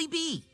possibly be?